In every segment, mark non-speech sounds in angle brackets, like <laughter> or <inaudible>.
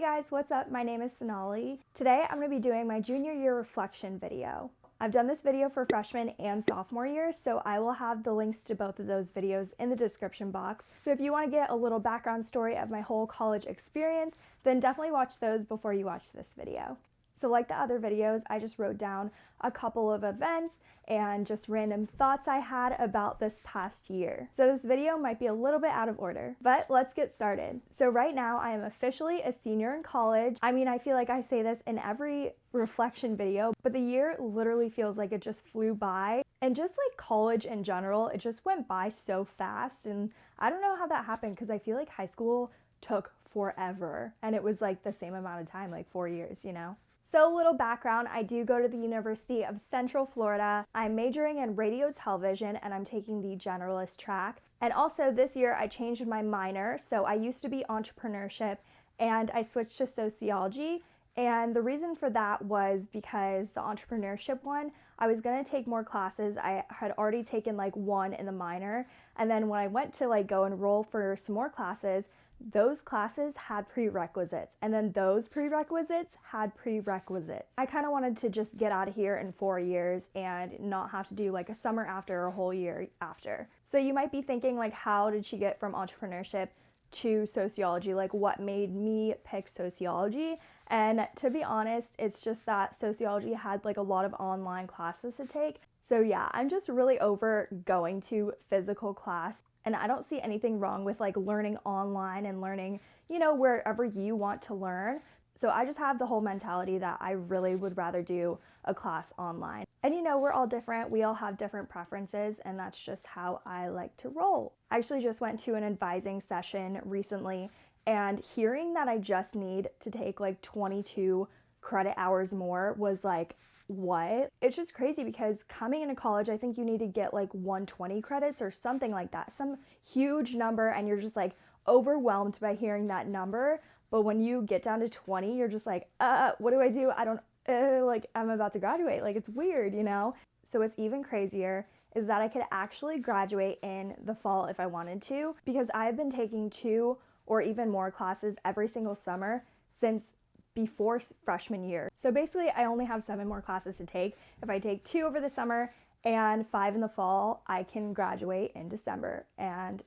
Hey guys, what's up? My name is Sonali. Today I'm going to be doing my junior year reflection video. I've done this video for freshman and sophomore year, so I will have the links to both of those videos in the description box. So if you want to get a little background story of my whole college experience, then definitely watch those before you watch this video. So like the other videos, I just wrote down a couple of events and just random thoughts I had about this past year. So this video might be a little bit out of order, but let's get started. So right now I am officially a senior in college. I mean, I feel like I say this in every reflection video, but the year literally feels like it just flew by. And just like college in general, it just went by so fast. And I don't know how that happened because I feel like high school took forever and it was like the same amount of time, like four years, you know? So, little background I do go to the University of Central Florida. I'm majoring in radio television and I'm taking the generalist track. And also, this year I changed my minor. So, I used to be entrepreneurship and I switched to sociology. And the reason for that was because the entrepreneurship one, I was going to take more classes. I had already taken like one in the minor. And then when I went to like go enroll for some more classes, those classes had prerequisites and then those prerequisites had prerequisites. I kind of wanted to just get out of here in four years and not have to do like a summer after or a whole year after. So you might be thinking like how did she get from entrepreneurship to sociology? Like what made me pick sociology? And to be honest, it's just that sociology had like a lot of online classes to take. So yeah, I'm just really over going to physical class and I don't see anything wrong with like learning online and learning, you know, wherever you want to learn. So I just have the whole mentality that I really would rather do a class online. And you know, we're all different. We all have different preferences, and that's just how I like to roll. I actually just went to an advising session recently, and hearing that I just need to take like 22 credit hours more was like what? It's just crazy because coming into college, I think you need to get like 120 credits or something like that, some huge number, and you're just like overwhelmed by hearing that number. But when you get down to 20, you're just like, uh, what do I do? I don't, uh, like, I'm about to graduate. Like, it's weird, you know? So, what's even crazier is that I could actually graduate in the fall if I wanted to, because I've been taking two or even more classes every single summer since before freshman year. So basically, I only have seven more classes to take. If I take two over the summer and five in the fall, I can graduate in December. And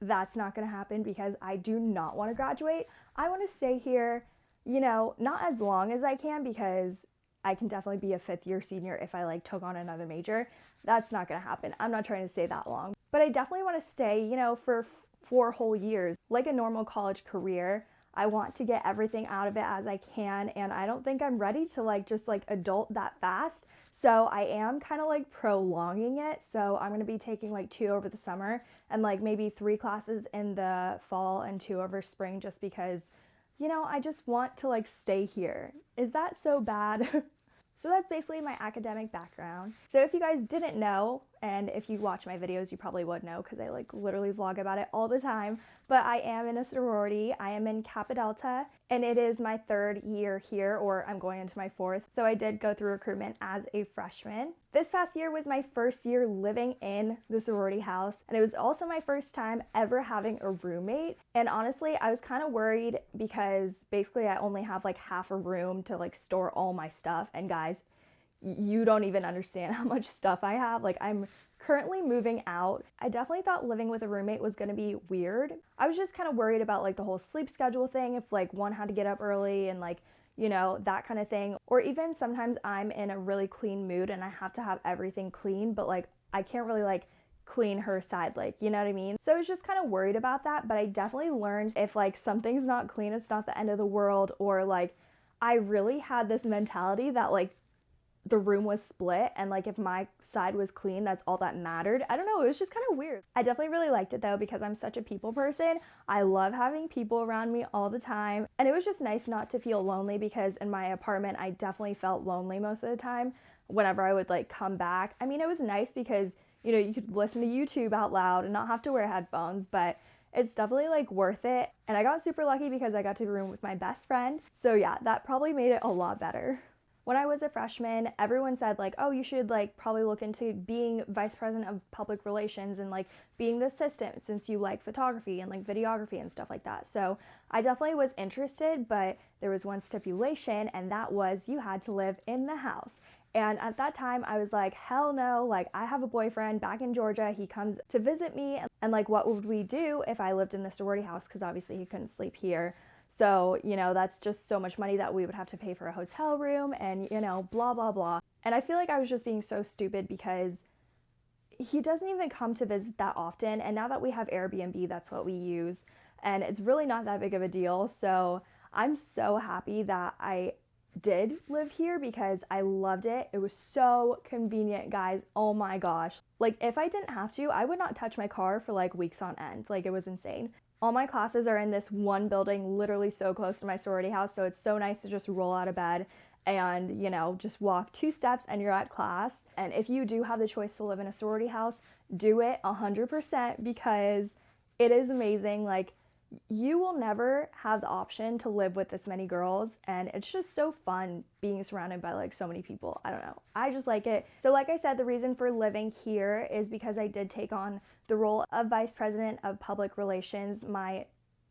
that's not going to happen because I do not want to graduate. I want to stay here, you know, not as long as I can because I can definitely be a fifth year senior if I like took on another major. That's not going to happen. I'm not trying to stay that long. But I definitely want to stay, you know, for four whole years, like a normal college career. I want to get everything out of it as I can and I don't think I'm ready to like just like adult that fast. So I am kind of like prolonging it. So I'm going to be taking like two over the summer and like maybe three classes in the fall and two over spring just because you know, I just want to like stay here. Is that so bad? <laughs> So that's basically my academic background. So if you guys didn't know, and if you watch my videos, you probably would know because I like literally vlog about it all the time. But I am in a sorority. I am in Kappa Delta, and it is my third year here, or I'm going into my fourth. So I did go through recruitment as a freshman. This past year was my first year living in the sorority house, and it was also my first time ever having a roommate. And honestly, I was kind of worried because basically I only have like half a room to like store all my stuff. And guys, you don't even understand <laughs> how much stuff I have. Like, I'm currently moving out. I definitely thought living with a roommate was gonna be weird. I was just kind of worried about like the whole sleep schedule thing, if like one had to get up early and like, you know, that kind of thing. Or even sometimes I'm in a really clean mood and I have to have everything clean, but like I can't really like clean her side like you know what i mean so i was just kind of worried about that but i definitely learned if like something's not clean it's not the end of the world or like i really had this mentality that like the room was split and like if my side was clean that's all that mattered. I don't know it was just kind of weird. I definitely really liked it though because i'm such a people person. I love having people around me all the time. And it was just nice not to feel lonely because in my apartment i definitely felt lonely most of the time whenever i would like come back. I mean it was nice because you know you could listen to youtube out loud and not have to wear headphones but it's definitely like worth it. And i got super lucky because i got to room with my best friend. So yeah that probably made it a lot better when I was a freshman, everyone said like, "Oh, you should like probably look into being vice president of public relations and like being the assistant since you like photography and like videography and stuff like that." So, I definitely was interested, but there was one stipulation and that was you had to live in the house. And at that time, I was like, hell no, like, I have a boyfriend back in Georgia. He comes to visit me. And, like, what would we do if I lived in the sorority house? Because obviously he couldn't sleep here. So, you know, that's just so much money that we would have to pay for a hotel room and, you know, blah, blah, blah. And I feel like I was just being so stupid because he doesn't even come to visit that often. And now that we have Airbnb, that's what we use. And it's really not that big of a deal. So I'm so happy that I did live here because I loved it. It was so convenient, guys. Oh my gosh. Like, if I didn't have to, I would not touch my car for like weeks on end. Like, it was insane. All my classes are in this one building, literally so close to my sorority house. So it's so nice to just roll out of bed and, you know, just walk two steps and you're at class. And if you do have the choice to live in a sorority house, do it 100% because it is amazing. Like, you will never have the option to live with this many girls and it's just so fun being surrounded by like so many people. I don't know. I just like it. So like i said the reason for living here is because i did take on the role of vice president of public relations my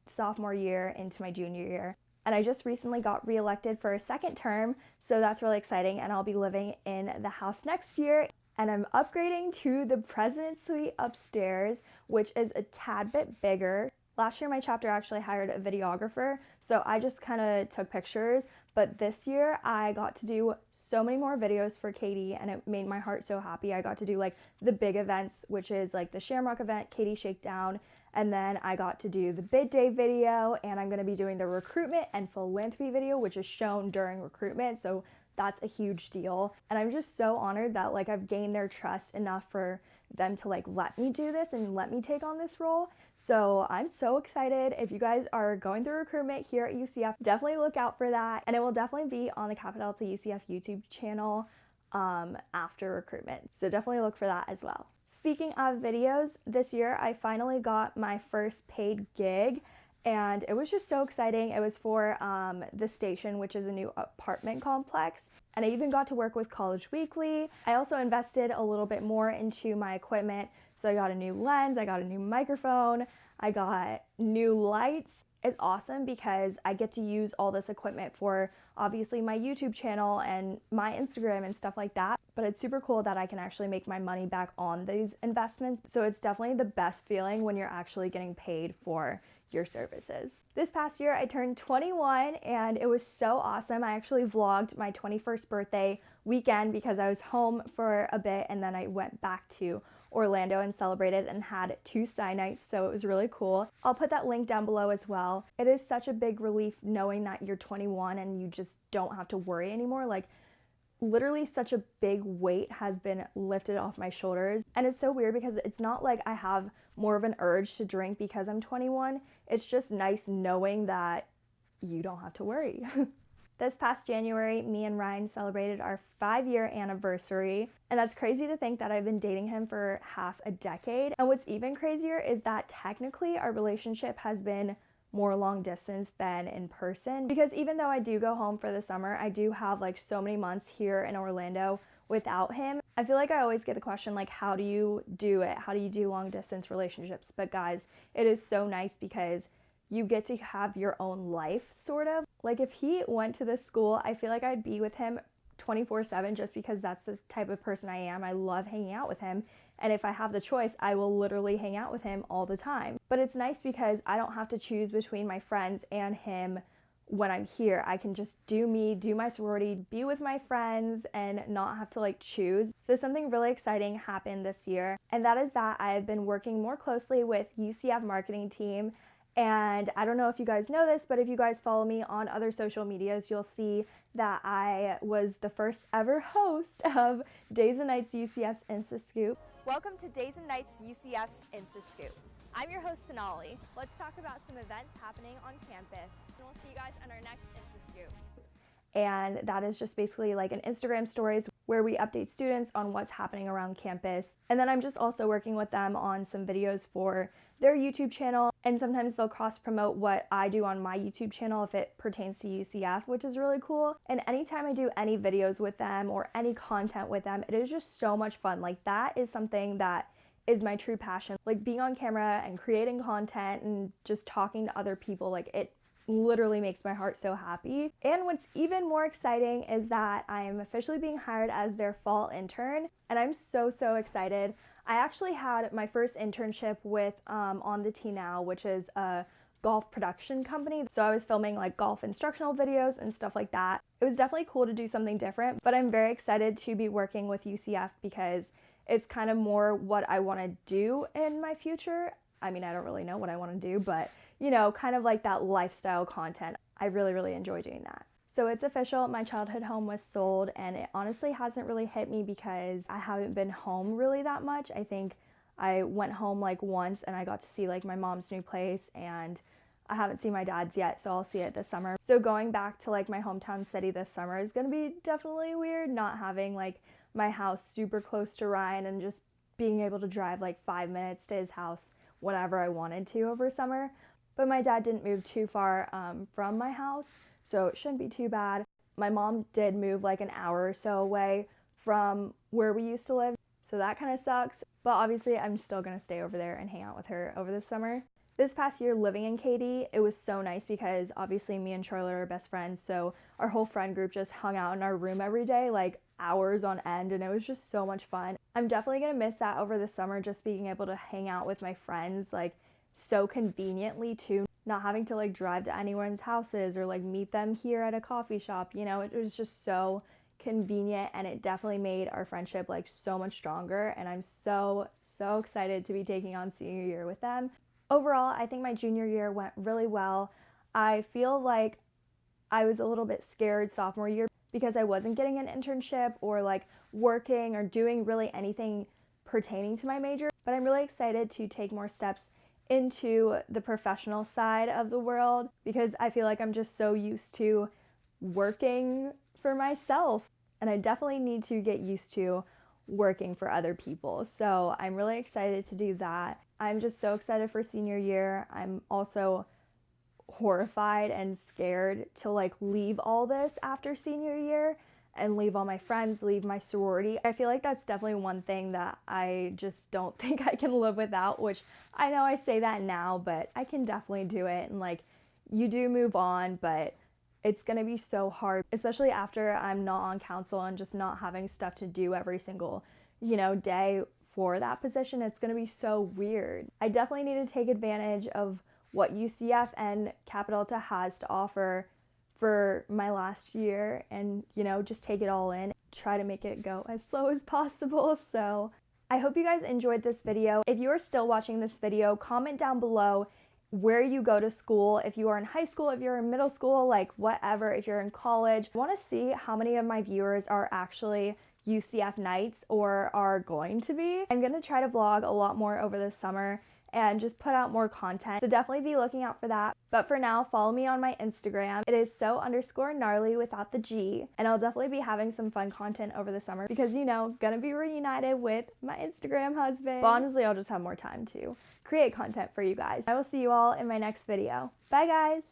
sophomore year into my junior year. And i just recently got reelected for a second term so that's really exciting and i'll be living in the house next year. And I'm upgrading to the president's suite upstairs, which is a tad bit bigger. Last year, my chapter actually hired a videographer, so I just kind of took pictures. But this year, I got to do so many more videos for KD, and it made my heart so happy. I got to do like the big events, which is like the Shamrock event, KD Shakedown, and then I got to do the bid day video, and I'm gonna be doing the recruitment and philanthropy video, which is shown during recruitment. So that's a huge deal. And I'm just so honored that like I've gained their trust enough for them to like let me do this and let me take on this role. So I'm so excited. If you guys are going through recruitment here at UCF, definitely look out for that. And it will definitely be on the Kappa Delta UCF YouTube channel um, after recruitment. So definitely look for that as well. Speaking of videos, this year I finally got my first paid gig and it was just so exciting. It was for um, the station, which is a new apartment complex. And I even got to work with College Weekly. I also invested a little bit more into my equipment so I got a new lens, I got a new microphone, I got new lights. It's awesome because I get to use all this equipment for obviously my YouTube channel and my Instagram and stuff like that. But it's super cool that I can actually make my money back on these investments. So it's definitely the best feeling when you're actually getting paid for your services. This past year, I turned 21 and it was so awesome. I actually vlogged my 21st birthday weekend because I was home for a bit and then I went back to Orlando and celebrated and had two Psy nights, so it was really cool. I'll put that link down below as well. It is such a big relief knowing that you're 21 and you just don't have to worry anymore. Like, literally such a big weight has been lifted off my shoulders. And it's so weird because it's not like I have more of an urge to drink because I'm 21. It's just nice knowing that you don't have to worry. <laughs> This past January, me and Ryan celebrated our five year anniversary, and that's crazy to think that I've been dating him for half a decade. And what's even crazier is that technically our relationship has been more long distance than in person because even though I do go home for the summer, I do have like so many months here in Orlando without him. I feel like I always get the question like how do you do it? How do you do long distance relationships? But guys, it is so nice because you get to have your own life, sort of. Like if he went to this school, I feel like I'd be with him 24 7 just because that's the type of person I am. I love hanging out with him. And if I have the choice, I will literally hang out with him all the time. But it's nice because I don't have to choose between my friends and him when I'm here. I can just do me, do my sorority, be with my friends, and not have to like choose. So, something really exciting happened this year, and that is that I have been working more closely with UCF marketing team and I don't know if you guys know this, but if you guys follow me on other social medias, you'll see that I was the first ever host <laughs> of Days and Nights UCF's Insta Scoop. Welcome to Days and Nights UCF's Insta Scoop. I'm your host, Sonali. Let's talk about some events happening on campus. And we'll see you guys on our next Insta Scoop. And that is just basically like an Instagram stories where we update students on what's happening around campus. And then I'm just also working with them on some videos for their YouTube channel And sometimes they'll cross promote what I do on my YouTube channel if it pertains to UCF, which is really cool. And anytime I do any videos with them or any content with them, it is just so much fun. Like, that is something that is my true passion. Like, being on camera and creating content and just talking to other people, like, it literally makes my heart so happy. And what's even more exciting is that I am officially being hired as their fall intern, and I'm so, so excited. I actually had my first internship with um, On the Tee Now, which is a golf production company. So I was filming like golf instructional videos and stuff like that. It was definitely cool to do something different, but I'm very excited to be working with UCF because it's kind of more what I want to do in my future. I mean, I don't really know what I want to do, but you know, kind of like that lifestyle content. I really, really enjoy doing that. So it's official, my childhood home was sold, and it honestly hasn't really hit me because I haven't been home really that much. I think I went home like once and I got to see like my mom's new place and I haven't seen my dad's yet, so I'll see it this summer. So going back to like my hometown city this summer is gonna be definitely weird not having like my house super close to Ryan and just being able to drive like five minutes to his house whenever I wanted to over summer. But my dad didn't move too far um, from my house, so it shouldn't be too bad. My mom did move like an hour or so away from where we used to live, so that kind of sucks. But obviously, I'm still gonna stay over there and hang out with her over the summer. This past year living in KD, it was so nice because obviously me and Charlotte are best friends, so our whole friend group just hung out in our room every day, like hours on end, and it was just so much fun. I'm definitely gonna miss that over the summer, just being able to hang out with my friends, like so conveniently too not having to like drive to anyone's houses or like meet them here at a coffee shop you know? It was just so convenient and it definitely made our friendship like so much stronger and i'm so so excited to be taking on senior year with them. Overall i think my junior year went really well. I feel like i was a little bit scared sophomore year because i wasn't getting an internship or like working or doing really anything pertaining to my major but i'm really excited to take more steps into the professional side of the world because I feel like I'm just so used to working for myself. And I definitely need to get used to working for other people. So I'm really excited to do that. I'm just so excited for senior year. I'm also horrified and scared to like leave all this after senior year and leave all my friends, leave my sorority. I feel like that's definitely one thing that I just don't <laughs> think I can live without, which I know I say that now, but I can definitely do it. And like, you do move on, but it's gonna be so hard, especially after I'm not on council and just not having stuff to do every single, you know, day for that position. It's gonna be so weird. I definitely need to take advantage of what UCF and Kappa Delta has to offer for my last year and, you know, just take it all in, try to make it go as slow as possible. <laughs> So I hope you guys enjoyed this video. If you are still watching this video, comment down below where you go to school, if you are in high school, if you're in middle school, like whatever, if you're in college. I want to see how many of my viewers are actually UCF Knights or are going to be. I'm going to try to vlog a lot more over the summer and just put out more content. So definitely be looking out for that. But for now, follow me on my Instagram. It is so underscore gnarly without the G. And I'll definitely be having some fun content over the summer because, you know, gonna be reunited with my Instagram husband. But honestly, I'll just have more time to create content for you guys. I will see you all in my next video. Bye, guys.